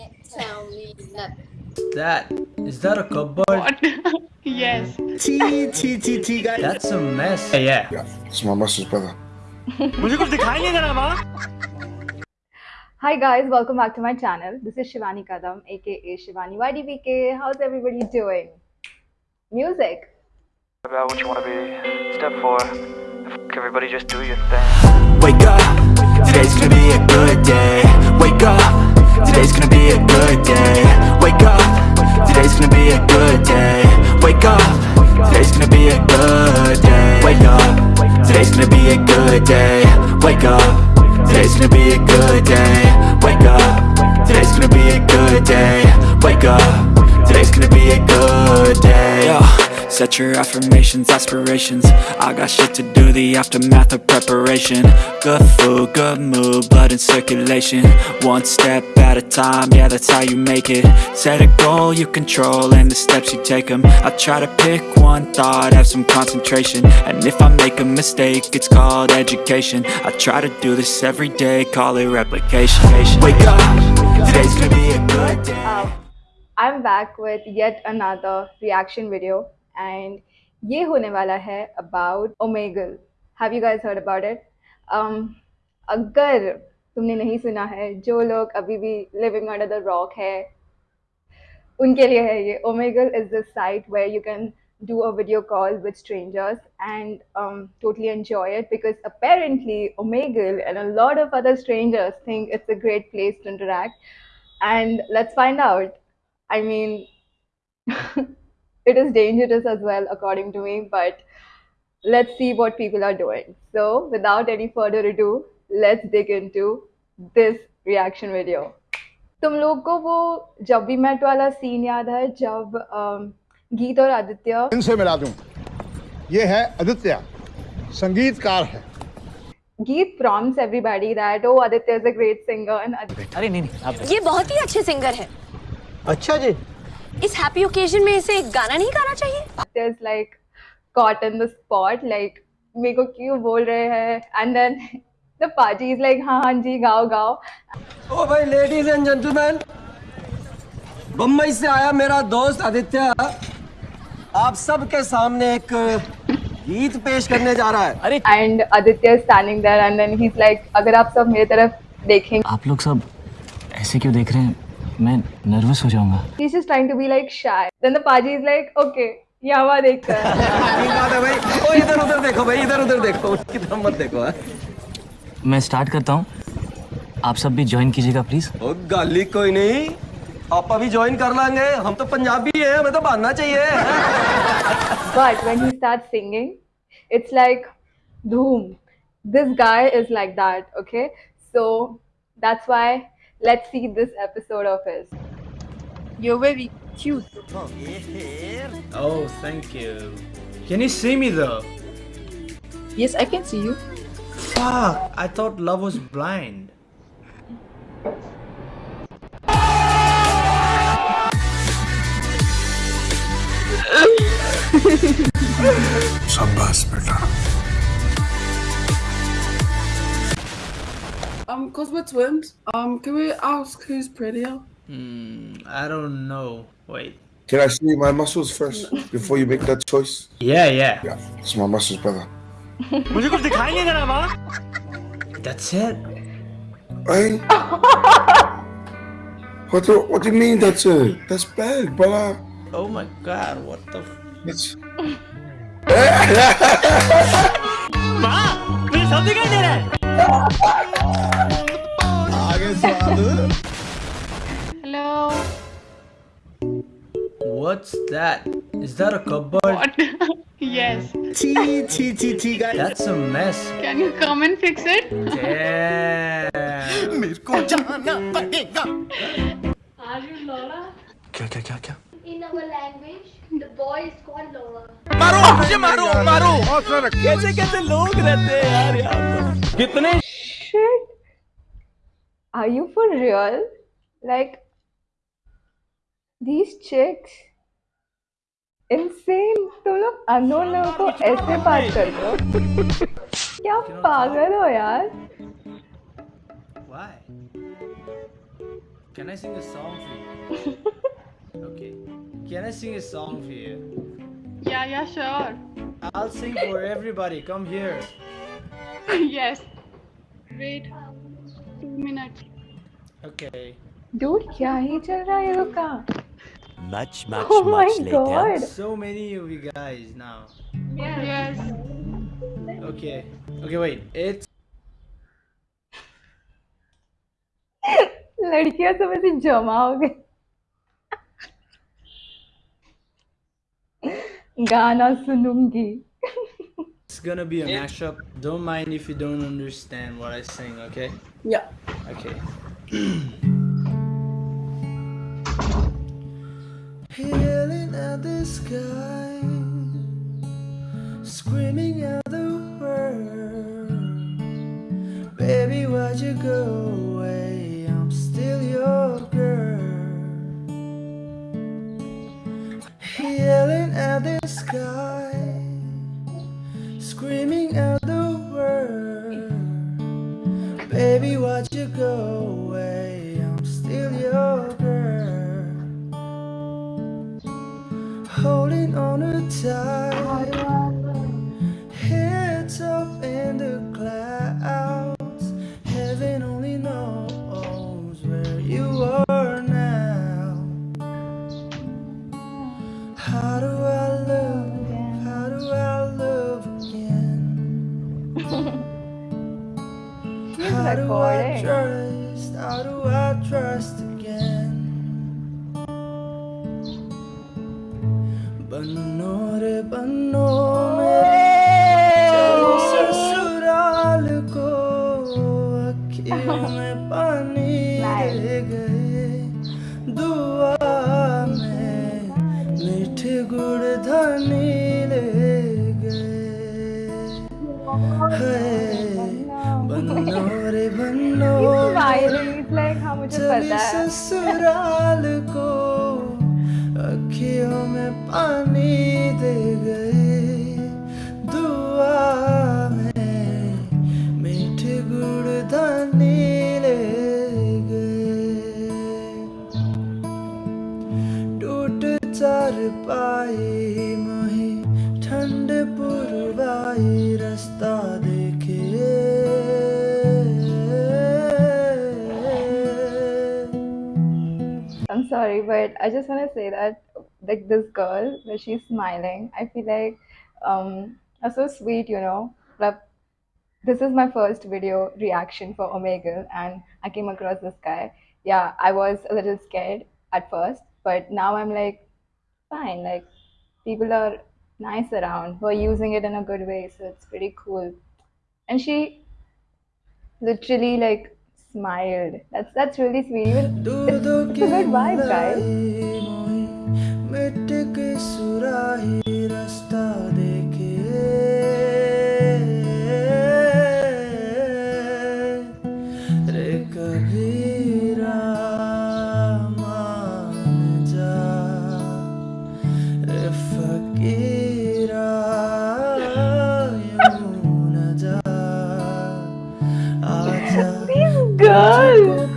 can't tell me nothing. That is that a cupboard? What? yes. T T T T guys. That's a mess. Yeah. Yeah. It's my master's brother. Hi guys, welcome back to my channel. This is Shivani Kadam, aka Shivani YDBK. How's everybody doing? Music. About what you want to be. Step four. Everybody just do your thing. Wake up. Today's gonna be a good day. Wake up today's gonna be a good day. Wake up, today's gonna be a good day. Wake up, today's gonna be a good day. Wake up, today's gonna be a good day. Wake up, today's gonna be a good day. Wake up, today's gonna be a good day. Wake up, today's gonna be a good day. Set your affirmations, aspirations. I got shit to do, the aftermath of preparation. Good food, good mood, blood in circulation. One step at a time, yeah that's how you make it. Set a goal you control and the steps you take them I try to pick one thought, have some concentration. And if I make a mistake, it's called education. I try to do this every day, call it replication. Wake up, today's gonna be a good day. I'm back with yet another reaction video and ये होने वाला है about Omegle. Have you guys heard about it? Um, अगर तुमने नहीं सुना है जो लोग अभी भी living under the rock है उनके लिए है ये Omegle is the site where you can do a video call with strangers and um, totally enjoy it because apparently Omegle and a lot of other strangers think it's a great place to interact and let's find out I mean, it is dangerous as well, according to me, but let's see what people are doing. So, without any further ado, let's dig into this reaction video. तुम लोग को वो जब भी met वाला scene याद है जब गीत और आदित्य इनसे मिला दूँ ये है आदित्य संगीतकार है गीत prompts everybody that oh Aditya is a great singer and Aditya अरे नहीं नहीं आप ये बहुत ही अच्छे सिंगर है अच्छा जी इस हैप्पी ओकेजन में इसे गाना नहीं गाना चाहिए? Like caught in the spot like मेरे को क्यों बोल रहे हैं? And then the party is like हाँ हाँ जी गाओ गाओ। ओ भाई लेडीज़ एंड जेंटलमैन बम्बई से आया मेरा दोस्त आदित्य। आप सबके सामने एक गीत पेश करने जा रहा है। अरे and Aditya is standing there and then he's like अगर आप सब मेरे तरफ़ देखेंगे आप लोग सब ऐसे क्यों देख रहे हैं? मैं नर्वस हो जाऊँगा। He's just trying to be like shy. Then the party is like okay यहाँ वहाँ देखते हैं. है भाई? ओ इधर उधर देखो भाई इधर उधर देखो। तरफ़ मत देखो हाँ। मैं स्टार्ट करता हूँ। आप सब भी ज्वाइन कीजिएगा प्लीज़ ओ गाली कोई नहीं। आप अभी ज्वाइन कर लेंगे। हम तो पंजाबी हैं हमें तो बांधना चाहिए। But when he starts singing it's like boom this guy is like that okay? So that's why Let's see this episode of his. You're very cute. Oh, thank you. Can you see me though? Yes, I can see you. Fuck, I thought love was blind. Sambas, beta. Um, Cosmo Twins, um, can we ask who's prettier? Hmm, I don't know. Wait. Can I see my muscles first before you make that choice? Yeah, yeah. Yeah, it's my muscles, brother. That's it. Hey? what do what do you mean that's it? That's bad, brother. Oh my god, what the f That's Ma! something 선택을 Hello. What's that? Is that a cupboard? What? yes. T T T T guys. That's a mess. Can you come and fix it? Damn. मेरे को जाना पड़ेगा Are you Laura? क्या क्या क्या क्या In our language, The boy called Laura. मारो मुझे मारो मारो कैसे कैसे लोग रहते हैं यार यहाँ पर कितने shit are you for real like these chicks insane तुम लोग अननोन लोगों को ऐसे बात करते हो क्या पागल हो यार Why? Can I sing a song for you? okay. Can I sing a song for you? Yeah, yeah, sure. I'll sing for everybody. Come here. yes. Wait. Two minutes. Okay. Dude, क्या ही चल रहा है ये लोग का? Much, much, Oh my much later. God. So many of you guys now. Yes. Okay. Okay, wait. It's लड़कियां सब ऐसे जमा हो गई Sunungi. it's gonna be a yeah. mashup. Don't mind if you don't understand what I sing, okay? Yeah. Okay. At the sky, screaming screaming at the world. Baby, why'd you go away? I'm still your girl. Holding on tight. How do. I trust? How do I trust again? Banore, banore. जब ससुराल को अखियों में पानी दे गए sorry, but I just want to say that like this girl, where she's smiling, I feel like um so sweet, you know. Like this is my first video reaction for Omegle, and I came across this guy. Yeah, I was a little scared at first, but now I'm like, fine. Like people are nice around who are using it in a good way, so it's pretty cool. And she literally like smiled. That's that's really sweet. Even it's, it's a good vibe, guys. Girl,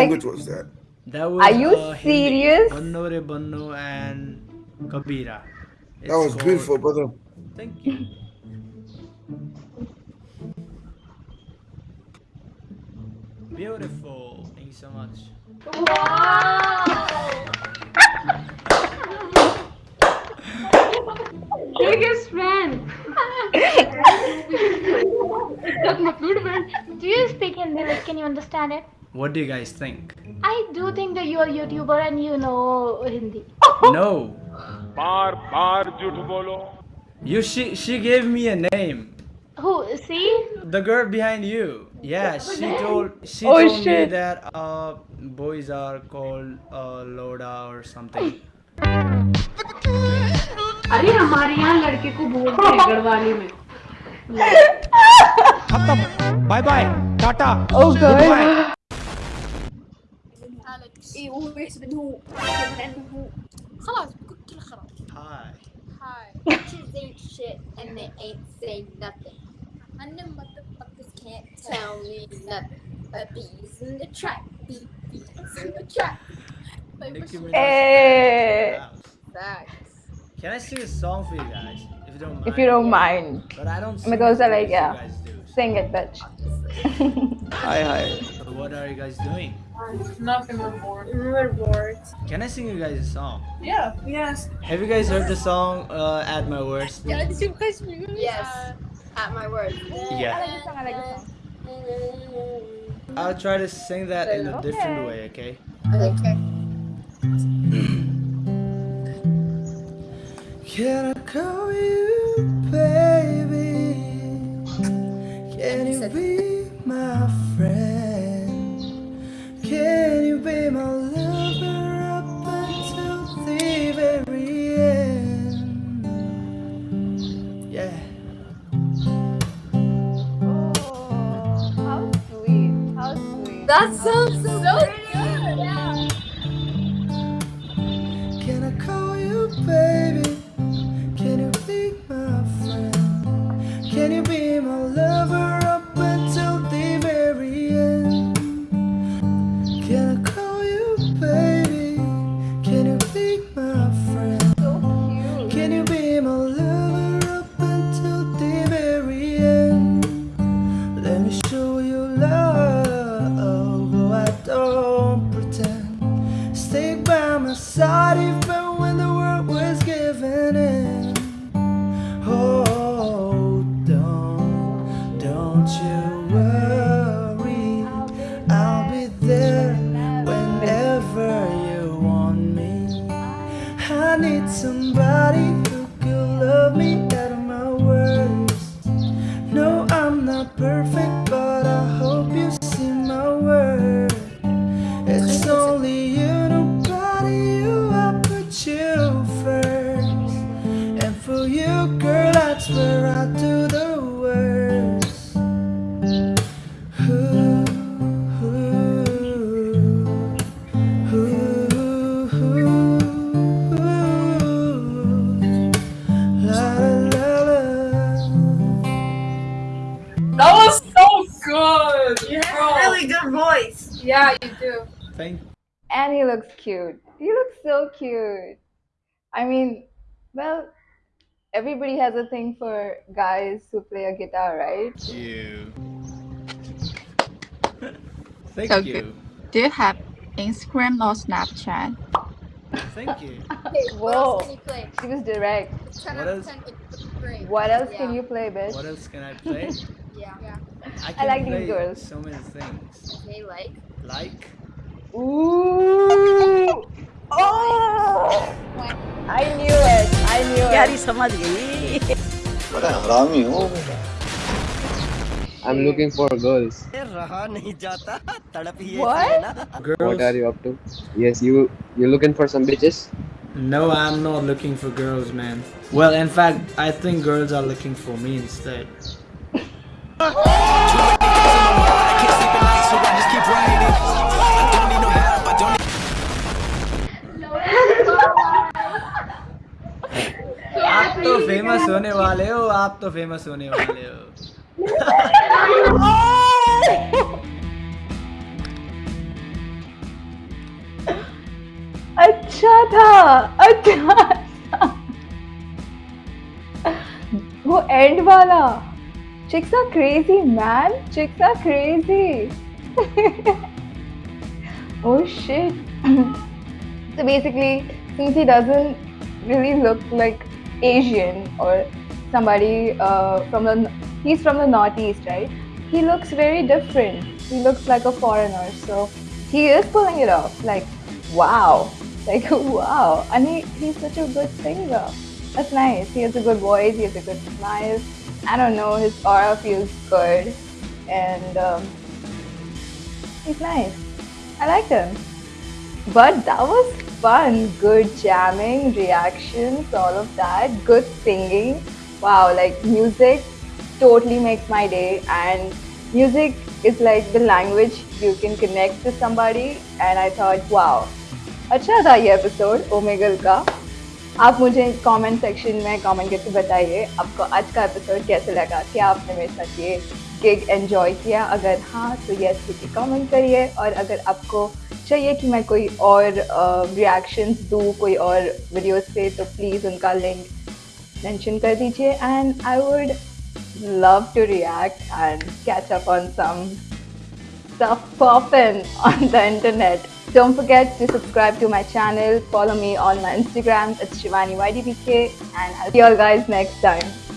language was that? That was Are you uh, serious? Banno re Banno and Kabira. It's That was called- beautiful, brother. Thank you. Beautiful. Thank you so much. biggest fan. Do you speak Hindi? Like, can you understand it? What do you guys think? I do think that you are YouTuber and you know Hindi. no. बार बार झूठ बोलो You she she gave me a name. Who? See? The girl behind you. Yeah, she told she Oh, told me shit. that uh boys are called uh Loda or something. अरे हमारे यहाँ लड़के को बोलते हैं गढ़वाली में खत्म bye bye Tata Oh god. خلاص كل خلاص Hi. Hi. Bitches ain't shit and they ain't saying nothing. And the motherfuckers can't tell me nothing. But bees in the trap, bee, bees in the trap. Like, Nicki what's- Minaj. Hey. Facts. Can I sing a song for you guys? If you don't mind. If you don't mind. But I don't sing Because I as like, good as yeah. you guys do. Sing it, bitch. Hi, hi. So what are you guys doing? Nothing, we're bored. We're bored. Can I sing you guys a song? Yeah. Yes. Have you guys heard the song uh, At My Worst? Yes. At my word. Yeah. I like this song. I'll try to sing that in a different way, okay? Okay. Can I call you baby? Can you be my friend? Can you be my lover up until the very end? Yeah. Oh, how sweet. How sweet. That sounds so good. Yeah. Can I call you baby? Can you be my friend? Can you be my lover perfect, but good. You have Bro. really good voice. Yeah, you do. Thank And he looks cute. He looks so cute. I mean, well, everybody has a thing for guys who play a guitar, right? you. Thank So you. good. Do you have Instagram or Snapchat? Thank you. Okay, what else Whoa. can you play? She was direct. What else? ten with the brain. What else Yeah. can you play, bitch? What else can I play? Yeah. yeah. I can like these play girls. so many things. Okay, like. Like Ooh! Oh! I knew it. I knew it. यारी समझ गई बड़ा हरामी हो बेटा I'm looking for girls. रहा नहीं जाता तड़प ही What? ऐसी है ना girls. What are you up to? Yes, you you looking for some bitches? No, I'm not looking for girls, man. Well, in fact, I think girls are looking for me instead. आप तो famous होने वाले हो, आप तो famous होने वाले हो। अच्छा था अच्छा था। वो एंड वाला। Chicks are crazy man chicks are crazy oh shit so basically since he doesn't really look like Asian or somebody uh, from the he's from the northeast, right? He looks very different. He looks like a foreigner, so he is pulling it off. Like, wow, like wow, and he, he's such a good singer. That's nice. He has a good voice. He has a good smile. I don't know. His aura feels good, and um, he's nice. I liked him. But that was fun. Good jamming, reactions, all of that. Good singing. Wow, like music totally makes my day. And music is like the language you can connect to somebody. And I thought, wow, अच्छा था ये episode Omegle का आप मुझे comment section में comment करके बताइए आपको आज का एपिसोड कैसे लगा क्या आपने मेरे साथ ये गिग एंजॉय किया अगर हाँ तो यस लिखिए कमेंट करिए और अगर आपको चाहिए कि मैं कोई और रिएक्शंस uh, दूँ कोई और वीडियोस पे तो प्लीज़ उनका लिंक मेंशन कर दीजिए and I would love to react and catch up on some the internet. Don't forget to subscribe to my channel, follow me on my Instagram, it's ShivaniYDBK, and I'll see you all guys next time.